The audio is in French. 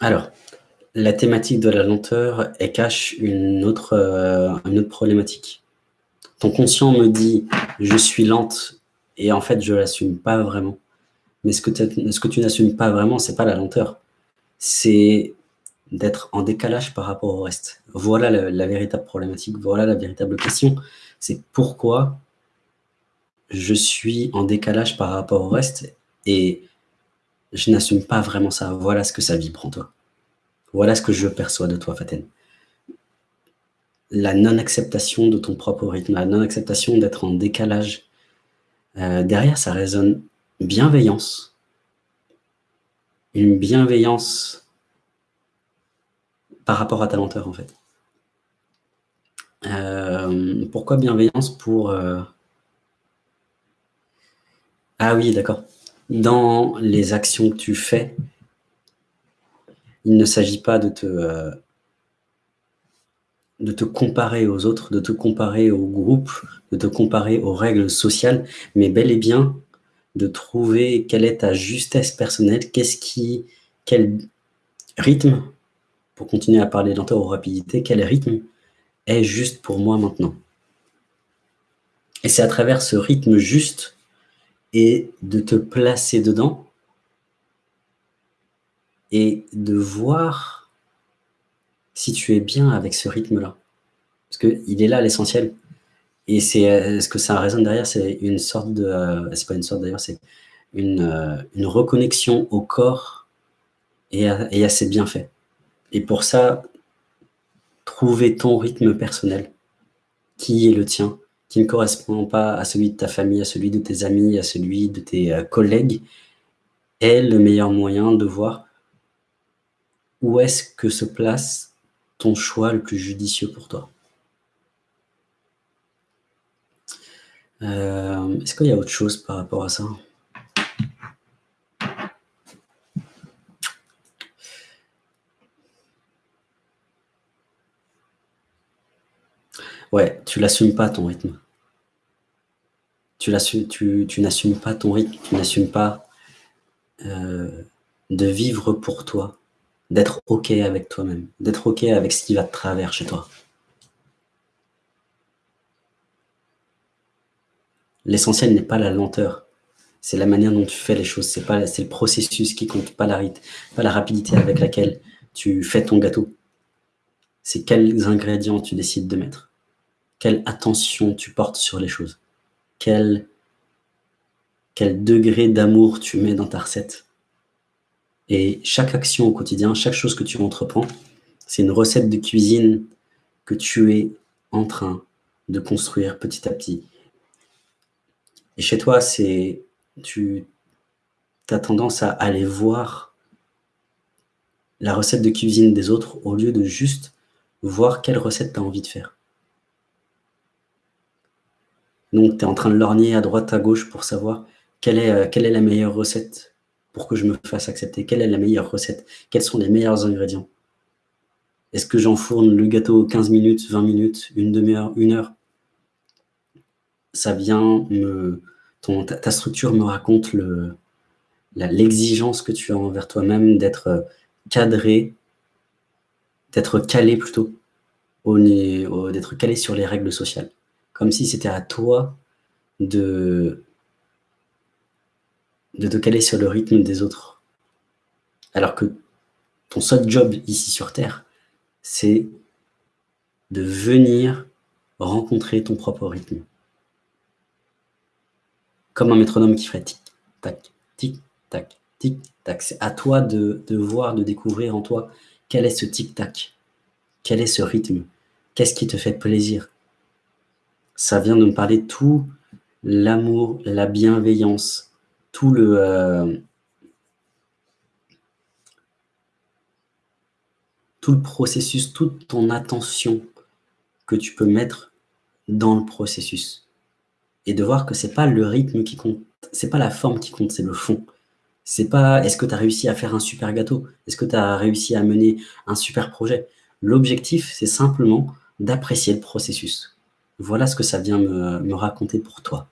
Alors, la thématique de la lenteur, cache une autre, euh, une autre problématique. Ton conscient me dit « je suis lente » et en fait, je ne l'assume pas vraiment. Mais ce que, ce tu n'assumes pas vraiment, c'est pas la lenteur. C'est d'être en décalage par rapport au reste. Voilà la, véritable problématique, voilà la véritable question. C'est pourquoi je suis en décalage par rapport au reste et je n'assume pas vraiment ça. Voilà ce que ça vibre en toi. Voilà ce que je perçois de toi, Faten. La non-acceptation de ton propre rythme, la non-acceptation d'être en décalage. Euh, derrière, ça résonne bienveillance. Une bienveillance par rapport à ta lenteur, en fait. Euh, pourquoi bienveillance pour... Euh, ah oui, d'accord. Dans les actions que tu fais, il ne s'agit pas de te, euh, de te comparer aux autres, de te comparer au groupe, de te comparer aux règles sociales, mais bel et bien de trouver quelle est ta justesse personnelle, qu'est-ce qui, quel rythme, pour continuer à parler lenteur ou rapidité, quel rythme est juste pour moi maintenant. Et c'est à travers ce rythme juste et de te placer dedans et de voir si tu es bien avec ce rythme-là. Parce qu'il est là l'essentiel. Et c'est euh, ce que ça résonne derrière, c'est une sorte de... Euh, c'est pas une sorte d'ailleurs, c'est une, euh, une, reconnexion au corps et à, et à ses bienfaits. Et pour ça, trouver ton rythme personnel, qui est le tien, qui ne correspond pas à celui de ta famille, à celui de tes amis, à celui de tes collègues, est le meilleur moyen de voir où est-ce que se place ton choix le plus judicieux pour toi? Euh, Est-ce qu'il y a autre chose par rapport à ça? Ouais, tu n'assumes pas ton rythme. Tu, n'assumes pas ton rythme, tu n'assumes pas de vivre pour toi, d'être OK avec toi-même, d'être OK avec ce qui va de travers chez toi. L'essentiel n'est pas la lenteur, c'est la manière dont tu fais les choses, c'est le processus qui compte, pas la, pas la rapidité avec laquelle tu fais ton gâteau. C'est quels ingrédients tu décides de mettre, quelle attention tu portes sur les choses, quel, degré d'amour tu mets dans ta recette. Et chaque action au quotidien, chaque chose que tu entreprends, c'est une recette de cuisine que tu es en train de construire petit à petit. Et chez toi, c'est tu as tendance à aller voir la recette de cuisine des autres au lieu de juste voir quelle recette tu as envie de faire. Donc, tu es en train de lorgner à droite, à gauche pour savoir quelle est, euh, quelle est la meilleure recette pour que je me fasse accepter. Quelle est la meilleure recette? Quels sont les meilleurs ingrédients? Est-ce que j'enfourne le gâteau 15 minutes, 20 minutes, une demi-heure, une heure? Ça vient me... Ta, structure me raconte l'exigence que tu as envers toi-même d'être cadré, d'être calé plutôt, d'être calé sur les règles sociales. Comme si c'était à toi de te caler sur le rythme des autres. Alors que ton seul job ici sur Terre, c'est de venir rencontrer ton propre rythme. Comme un métronome qui ferait tic-tac, tic-tac, tic-tac. C'est à toi de, de voir, de découvrir en toi quel est ce tic-tac, quel est ce rythme, qu'est-ce qui te fait plaisir. Ça vient de me parler tout l'amour, la bienveillance, tout le... Euh, tout le processus, toute ton attention que tu peux mettre dans le processus. Et de voir que c'est pas le rythme qui compte, c'est pas la forme qui compte, c'est le fond. C'est pas est-ce que tu as réussi à faire un super gâteau, est-ce que tu as réussi à mener un super projet? L'objectif, c'est simplement d'apprécier le processus. Voilà ce que ça vient me raconter pour toi.